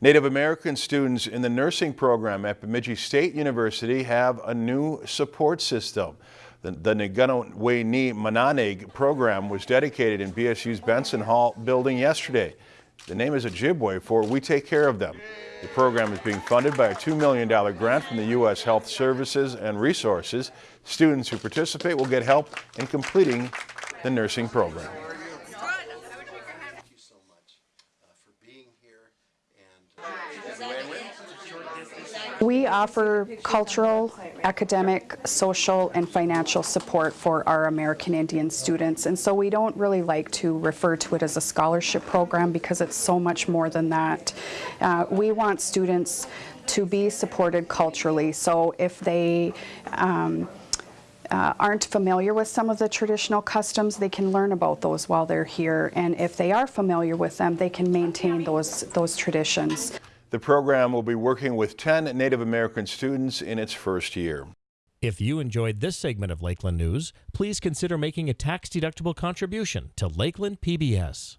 Native American students in the nursing program at Bemidji State University have a new support system. The, the Nagano Ni Mananeg program was dedicated in BSU's Bensen Hall building yesterday. The name is Ojibwe for We Take Care of Them. The program is being funded by a $2 million grant from the U.S. Health Services and Resources. Students who participate will get help in completing the nursing program. Thank you so much uh, for being here and We offer cultural, academic, social, and financial support for our American Indian students. And so we don't really like to refer to it as a scholarship program because it's so much more than that. Uh, we want students to be supported culturally. So if they um, uh, aren't familiar with some of the traditional customs, they can learn about those while they're here. And if they are familiar with them, they can maintain those, those traditions. The program will be working with 10 Native American students in its first year. If you enjoyed this segment of Lakeland News, please consider making a tax-deductible contribution to Lakeland PBS.